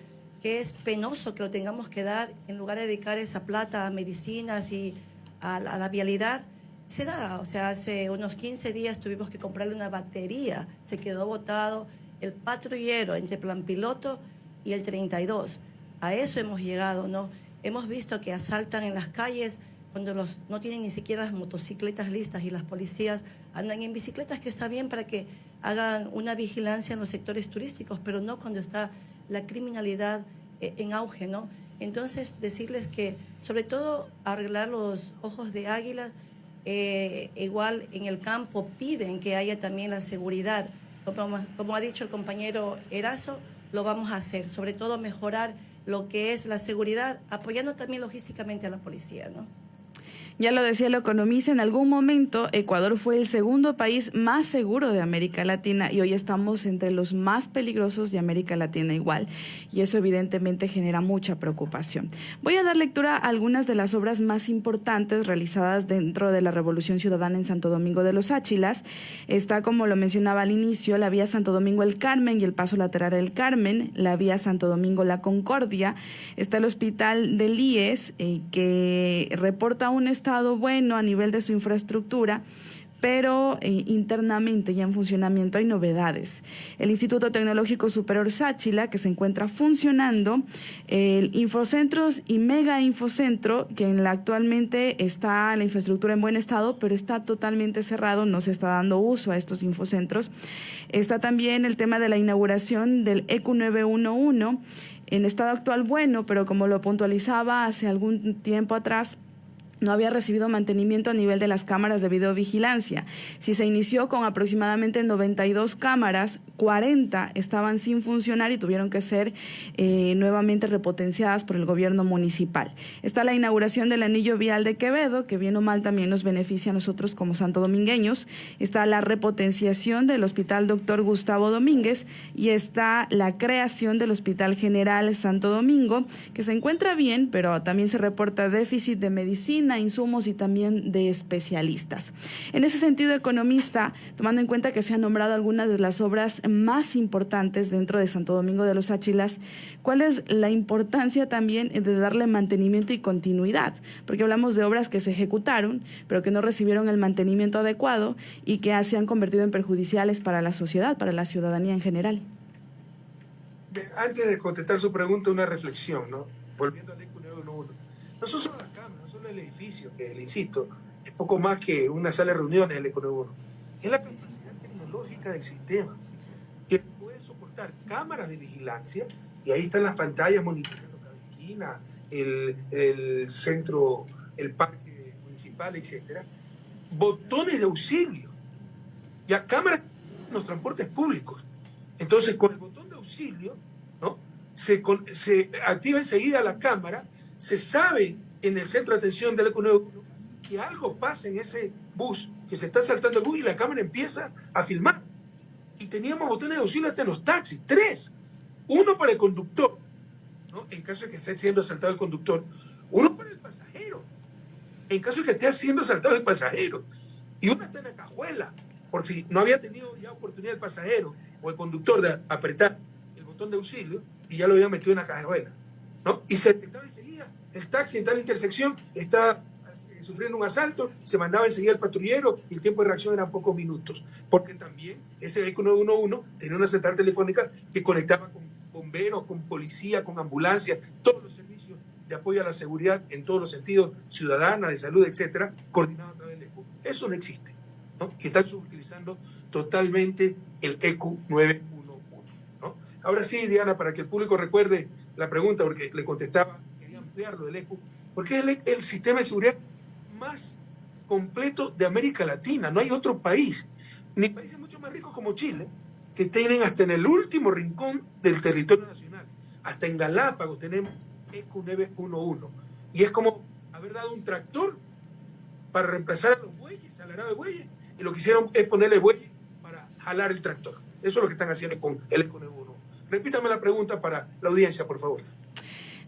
que es penoso que lo tengamos que dar en lugar de dedicar esa plata a medicinas y a a la vialidad, se da. O sea, hace unos 15 días tuvimos que comprarle una batería, se quedó botado el patrullero entre Plan Piloto y el 32 a eso hemos llegado, ¿no? Hemos visto que asaltan en las calles cuando los, no tienen ni siquiera las motocicletas listas y las policías andan en bicicletas, que está bien para que hagan una vigilancia en los sectores turísticos, pero no cuando está la criminalidad eh, en auge, ¿no? Entonces, decirles que, sobre todo, arreglar los ojos de águila, eh, igual en el campo piden que haya también la seguridad. Como, como ha dicho el compañero Erazo, lo vamos a hacer, sobre todo mejorar lo que es la seguridad, apoyando también logísticamente a la policía, ¿no? Ya lo decía el economista, en algún momento Ecuador fue el segundo país más seguro de América Latina y hoy estamos entre los más peligrosos de América Latina igual. Y eso evidentemente genera mucha preocupación. Voy a dar lectura a algunas de las obras más importantes realizadas dentro de la Revolución Ciudadana en Santo Domingo de los Áchilas. Está, como lo mencionaba al inicio, la vía Santo Domingo El Carmen y el paso lateral El Carmen, la vía Santo Domingo La Concordia, está el Hospital del IES, eh, que reporta un bueno a nivel de su infraestructura, pero eh, internamente ya en funcionamiento hay novedades. El Instituto Tecnológico Superior Sáchila, que se encuentra funcionando, el Infocentros y Mega Infocentro, que actualmente está la infraestructura en buen estado, pero está totalmente cerrado, no se está dando uso a estos infocentros. Está también el tema de la inauguración del ECU 911 en estado actual bueno, pero como lo puntualizaba hace algún tiempo atrás, no había recibido mantenimiento a nivel de las cámaras de videovigilancia. Si se inició con aproximadamente 92 cámaras, 40 estaban sin funcionar y tuvieron que ser eh, nuevamente repotenciadas por el gobierno municipal. Está la inauguración del anillo vial de Quevedo, que bien o mal también nos beneficia a nosotros como santo domingueños. Está la repotenciación del Hospital Doctor Gustavo Domínguez y está la creación del Hospital General Santo Domingo, que se encuentra bien, pero también se reporta déficit de medicina insumos y también de especialistas. En ese sentido, economista, tomando en cuenta que se han nombrado algunas de las obras más importantes dentro de Santo Domingo de los Áchilas, ¿cuál es la importancia también de darle mantenimiento y continuidad? Porque hablamos de obras que se ejecutaron, pero que no recibieron el mantenimiento adecuado y que se han convertido en perjudiciales para la sociedad, para la ciudadanía en general. Antes de contestar su pregunta, una reflexión, ¿no? Volviendo al ECU 911. No son solo las el edificio, que le insisto, es poco más que una sala de reuniones el Econo Es la capacidad tecnológica del sistema, que puede soportar cámaras de vigilancia, y ahí están las pantallas monitoreando cada esquina, el, el centro, el parque municipal, etcétera, botones de auxilio, ya cámaras en los transportes públicos. Entonces, con el botón de auxilio, ¿no? se, se activa enseguida la cámara, se sabe en el centro de atención del 91 que algo pasa en ese bus, que se está saltando el bus y la cámara empieza a filmar. Y teníamos botones de auxilio hasta en los taxis, tres. Uno para el conductor, ¿no? en caso de que esté siendo asaltado el conductor. Uno para el pasajero, en caso de que esté siendo asaltado el pasajero. Y uno está en la cajuela, por si no había tenido ya oportunidad el pasajero o el conductor de apretar el botón de auxilio y ya lo había metido en la cajuela. ¿no? Y se detectaba enseguida el taxi en tal intersección está eh, sufriendo un asalto, se mandaba enseguida el patrullero y el tiempo de reacción eran pocos minutos, porque también ese vehículo 911 tenía una central telefónica que conectaba con bomberos, con policía, con ambulancia, todos los servicios de apoyo a la seguridad en todos los sentidos, ciudadana, de salud, etcétera, coordinado a través del ECU. Eso no existe. ¿no? Están utilizando totalmente el ECU 911. ¿no? Ahora sí, Diana, para que el público recuerde la pregunta, porque le contestaba ampliarlo del ECU, porque es el, sistema de seguridad más completo de América Latina. No hay otro país, ni países mucho más ricos como Chile, que tienen hasta en el último rincón del territorio nacional. Hasta en Galápagos tenemos ECU 911. Y es como haber dado un tractor para reemplazar a los bueyes, al arado de bueyes, y lo que hicieron es ponerle bueyes para jalar el tractor. Eso es lo que están haciendo con el ECU 911. Repítame la pregunta para la audiencia, por favor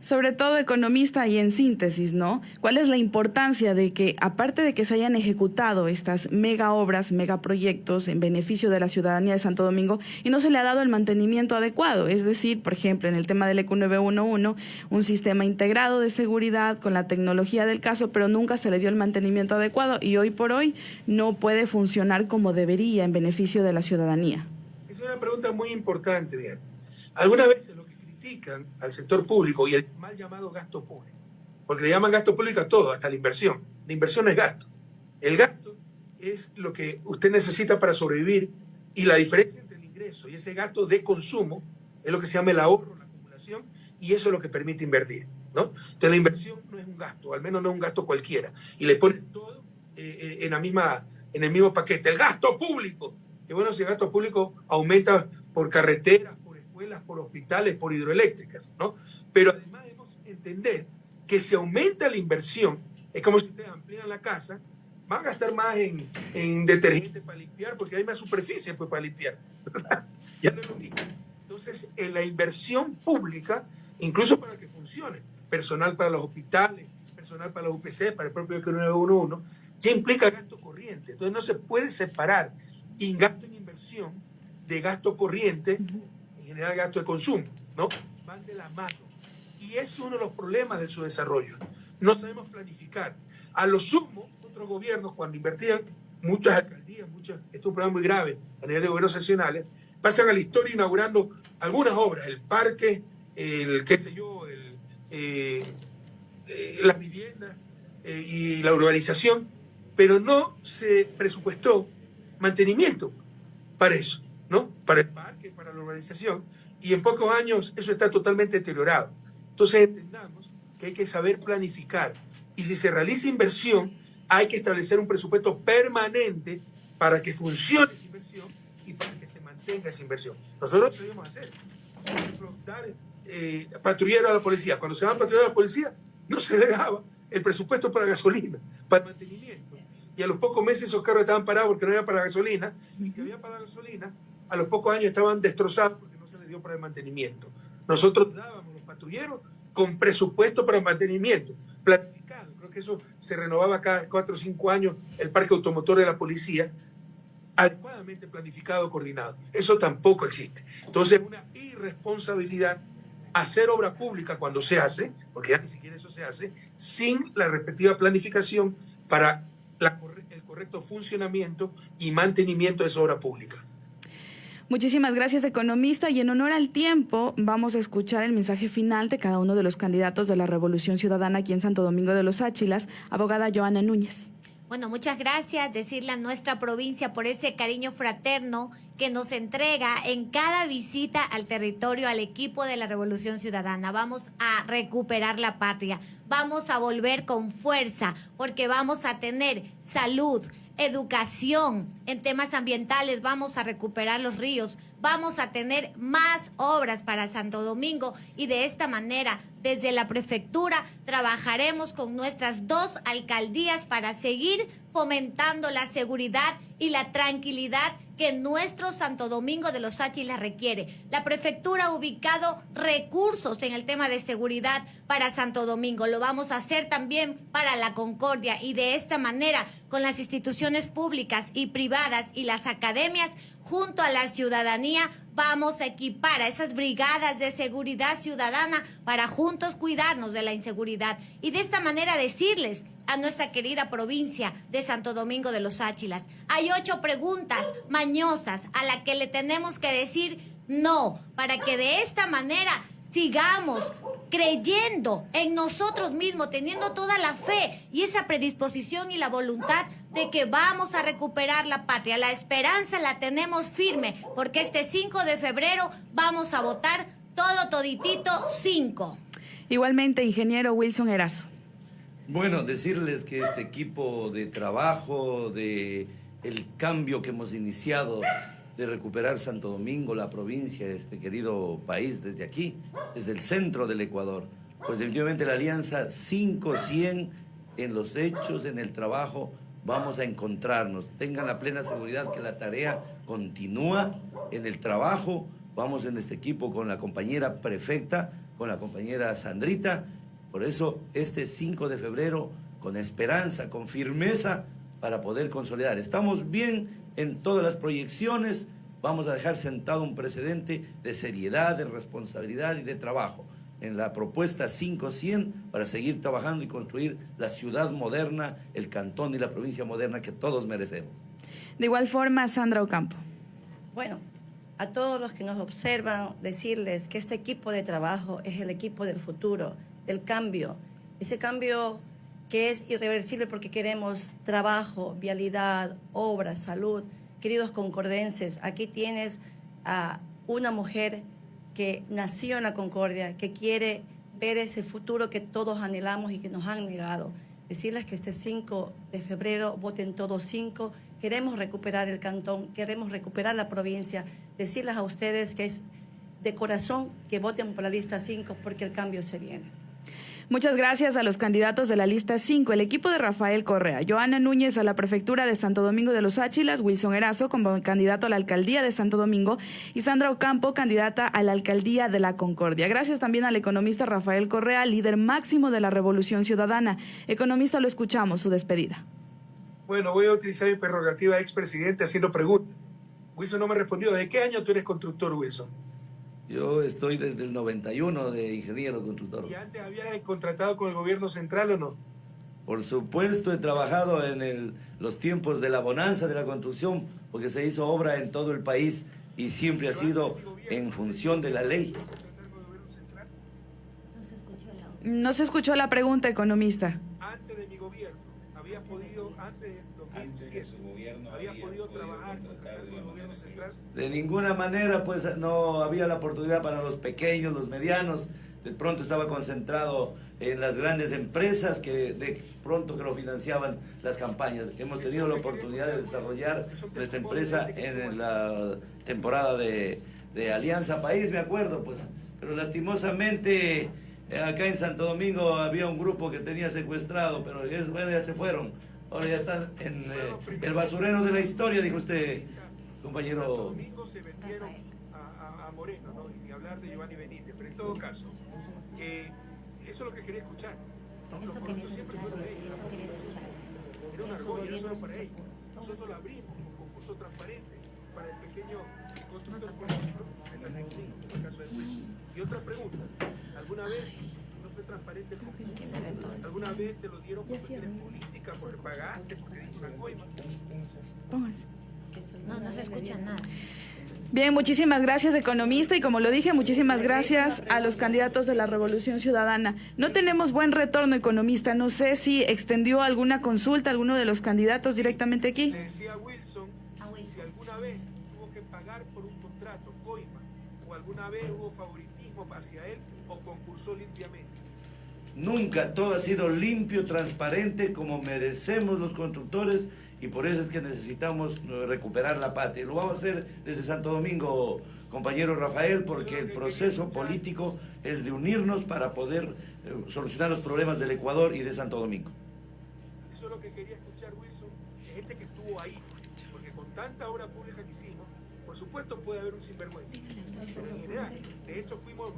sobre todo economista y en síntesis, ¿no? ¿Cuál es la importancia de que, aparte de que se hayan ejecutado estas mega obras, mega proyectos en beneficio de la ciudadanía de Santo Domingo y no se le ha dado el mantenimiento adecuado? Es decir, por ejemplo, en el tema del ECU 911, un sistema integrado de seguridad con la tecnología del caso, pero nunca se le dio el mantenimiento adecuado y hoy por hoy no puede funcionar como debería en beneficio de la ciudadanía. Es una pregunta muy importante, Diana. Alguna vez lo al sector público y el mal llamado gasto público, porque le llaman gasto público a todo, hasta la inversión. La inversión es gasto. El gasto es lo que usted necesita para sobrevivir y la diferencia entre el ingreso y ese gasto de consumo es lo que se llama el ahorro, la acumulación, y eso es lo que permite invertir. ¿no? Entonces la inversión no es un gasto, al menos no es un gasto cualquiera, y le ponen todo eh, eh, en, la misma, en el mismo paquete. El gasto público, que bueno, si el gasto público aumenta por carreteras, por hospitales, por hidroeléctricas, ¿no? Pero además debemos entender que si aumenta la inversión, Es como si ustedes amplían la casa, van a gastar más en, en detergente para limpiar, porque hay más superficie pues, para limpiar. ya no lo mismo. Entonces, en la inversión pública, incluso para que funcione, personal para los hospitales, personal para los UPC, para el propio 911, ya implica gasto corriente. Entonces, no se puede separar gasto en inversión de gasto corriente, en general gasto de consumo, ¿no? Van de la mano. Y es uno de los problemas de su desarrollo. No sabemos planificar. A lo sumo, otros gobiernos, cuando invertían, muchas alcaldías, muchas, esto es un problema muy grave a nivel de gobiernos seccionales, pasan a la historia inaugurando algunas obras, el parque, el qué sé yo, eh, eh, las viviendas eh, y la urbanización, pero no se presupuestó mantenimiento para eso, ¿no? Para el parque, para la urbanización, y en pocos años eso está totalmente deteriorado. Entonces entendamos que hay que saber planificar y si se realiza inversión, hay que establecer un presupuesto permanente para que funcione esa inversión y para que se mantenga esa inversión. Nosotros debemos hacer, por ejemplo, dar eh, patrullero a la policía. Cuando se va a patrullar a la policía, no se le daba el presupuesto para gasolina, para mantenimiento. Y a los pocos meses esos carros estaban parados porque no había para gasolina, y que había para gasolina, a los pocos años estaban destrozados porque no se les dio para el mantenimiento. Nosotros dábamos los patrulleros con presupuesto para el mantenimiento, planificado. Creo que eso se renovaba cada cuatro o cinco años el parque automotor de la policía, adecuadamente planificado, coordinado. Eso tampoco existe. Entonces, una irresponsabilidad hacer obra pública cuando se hace, porque ya ni siquiera eso se hace, sin la respectiva planificación para el correcto funcionamiento y mantenimiento de esa obra pública. Muchísimas gracias, economista. Y en honor al tiempo, vamos a escuchar el mensaje final de cada uno de los candidatos de la Revolución Ciudadana aquí en Santo Domingo de los Áchilas, abogada Joana Núñez. Bueno, muchas gracias, decirle a nuestra provincia por ese cariño fraterno que nos entrega en cada visita al territorio, al equipo de la Revolución Ciudadana. Vamos a recuperar la patria, vamos a volver con fuerza, porque vamos a tener salud, educación, en temas ambientales vamos a recuperar los ríos, vamos a tener más obras para Santo Domingo y de esta manera desde la prefectura trabajaremos con nuestras dos alcaldías para seguir fomentando la seguridad y la tranquilidad que nuestro Santo Domingo de los Áchilas requiere. La prefectura ha ubicado recursos en el tema de seguridad para Santo Domingo. Lo vamos a hacer también para la Concordia y de esta manera con las instituciones públicas y privadas y las academias junto a la ciudadanía vamos a equipar a esas brigadas de seguridad ciudadana para juntos cuidarnos de la inseguridad y de esta manera decirles a nuestra querida provincia de Santo Domingo de los Áchilas. Hay ocho preguntas mañosas a las que le tenemos que decir no, para que de esta manera sigamos creyendo en nosotros mismos, teniendo toda la fe y esa predisposición y la voluntad de que vamos a recuperar la patria. La esperanza la tenemos firme, porque este 5 de febrero vamos a votar todo toditito 5. Igualmente, ingeniero Wilson Erazo. Bueno, decirles que este equipo de trabajo, de el cambio que hemos iniciado de recuperar Santo Domingo, la provincia, este querido país desde aquí, desde el centro del Ecuador, pues definitivamente la alianza 5-100 en los hechos, en el trabajo, vamos a encontrarnos. Tengan la plena seguridad que la tarea continúa en el trabajo. Vamos en este equipo con la compañera prefecta, con la compañera Sandrita, por eso, este 5 de febrero, con esperanza, con firmeza, para poder consolidar. Estamos bien en todas las proyecciones, vamos a dejar sentado un precedente de seriedad, de responsabilidad y de trabajo en la propuesta 500 para seguir trabajando y construir la ciudad moderna, el cantón y la provincia moderna que todos merecemos. De igual forma, Sandra Ocampo. Bueno, a todos los que nos observan, decirles que este equipo de trabajo es el equipo del futuro el cambio, ese cambio que es irreversible porque queremos trabajo, vialidad, obra, salud. Queridos concordenses, aquí tienes a una mujer que nació en la Concordia, que quiere ver ese futuro que todos anhelamos y que nos han negado. Decirles que este 5 de febrero voten todos cinco. Queremos recuperar el cantón, queremos recuperar la provincia. Decirles a ustedes que es de corazón que voten por la lista 5 porque el cambio se viene. Muchas gracias a los candidatos de la lista 5, el equipo de Rafael Correa, Joana Núñez a la prefectura de Santo Domingo de los Áchilas, Wilson Erazo como candidato a la alcaldía de Santo Domingo y Sandra Ocampo, candidata a la alcaldía de la Concordia. Gracias también al economista Rafael Correa, líder máximo de la Revolución Ciudadana. Economista, lo escuchamos, su despedida. Bueno, voy a utilizar mi prerrogativa de expresidente haciendo preguntas. Wilson no me respondió. ¿De qué año tú eres constructor, Wilson? Yo estoy desde el 91 de ingeniero constructor. ¿Y antes habías contratado con el gobierno central o no? Por supuesto, he trabajado en el, los tiempos de la bonanza de la construcción, porque se hizo obra en todo el país y siempre ha sido en función de la ley. No se escuchó la pregunta, economista. Antes de mi gobierno, había podido, antes del 2007, había podido trabajar con el gobierno central. De ninguna manera, pues no había la oportunidad para los pequeños, los medianos. De pronto estaba concentrado en las grandes empresas que de pronto que lo financiaban las campañas. Hemos tenido la oportunidad de desarrollar nuestra empresa en la temporada de, Alianza País, me acuerdo, pues. Pero lastimosamente eh, acá en Santo Domingo había un grupo que tenía secuestrado, pero bueno, ya se fueron. Ahora ya están en eh, el basurero de la historia, dijo usted, compañero. Santo Domingo se vendieron a, a, a Moreno, ¿no? Y ni hablar de Giovanni Benítez, pero en todo caso, eh, eso es lo que quería escuchar. Los corruptos siempre fueron ellos. Era un argolla, no solo para ellos. Nosotros lo abrimos con concurso transparente para el pequeño constructor, por ejemplo, de San Agustín, en el caso de Wilson. Y otra pregunta, ¿alguna vez no fue transparente el concurso? ¿Alguna vez te lo dieron por cuestiones políticas, porque pagaste, porque dijo una coima? Póngase. No, no se escucha nada. Bien, muchísimas gracias, economista, y como lo dije, muchísimas gracias a los candidatos de la Revolución Ciudadana. No tenemos buen retorno, economista. No sé si extendió alguna consulta a alguno de los candidatos directamente aquí. Le decía a Wilson, si alguna vez tuvo que pagar por un contrato, coima, o alguna vez hubo favoritismo hacia él, o concursó limpiamente. Nunca todo ha sido limpio, transparente, como merecemos los constructores y por eso es que necesitamos recuperar la patria. Lo vamos a hacer desde Santo Domingo, compañero Rafael, porque el proceso político es de unirnos para poder eh, solucionar los problemas del Ecuador y de Santo Domingo. Eso es lo que quería escuchar, Wilson, gente que estuvo ahí, porque con tanta obra pública que hicimos, por supuesto puede haber un sinvergüenza, pero en general, de hecho fuimos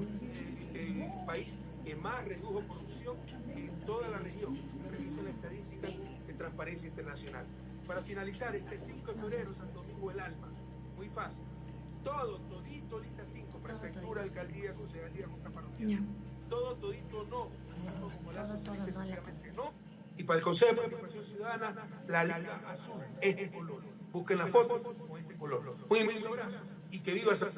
eh, el país que más redujo corrupción en toda la región, revisen la estadística de Transparencia Internacional. Para finalizar, este 5 de febrero, Santo Domingo el Alma, muy fácil. Todo, todito, lista 5, prefectura, alcaldía, concejalía, junta parroquial. Todo, todito, no. como la dice sencillamente no. Y para el Consejo de Participación Ciudadana, la Liga Azul, este color. Busquen la foto con este color. Muy, muy, muy abrazo. Y que viva esa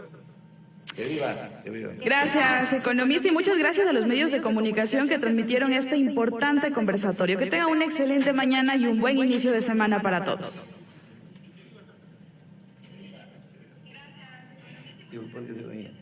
Gracias, economista, y muchas gracias a los medios de comunicación que transmitieron este importante conversatorio. Que tenga una excelente mañana y un buen inicio de semana para todos. Gracias.